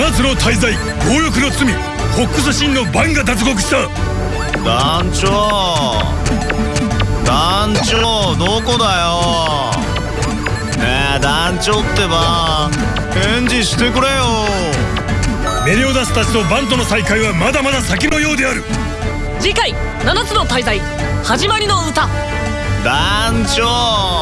七つの大罪強欲の罪ホックス神のバンが脱獄した。団長。団長どこだよ。ねえ団長ってば返事してくれよ。メリオダスたちとバンとの再会はまだまだ先のようである。次回七つの大罪始まりの歌。団長。